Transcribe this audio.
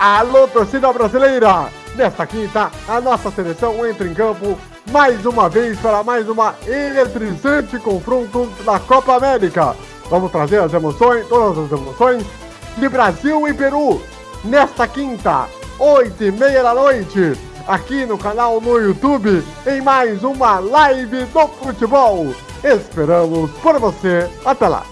Alô, torcida brasileira! Nesta quinta, a nossa seleção entra em campo mais uma vez para mais uma eletrizante confronto da Copa América. Vamos trazer as emoções, todas as emoções de Brasil e Peru nesta quinta, oito e meia da noite, aqui no canal no YouTube, em mais uma live do futebol. Esperamos por você. Até lá!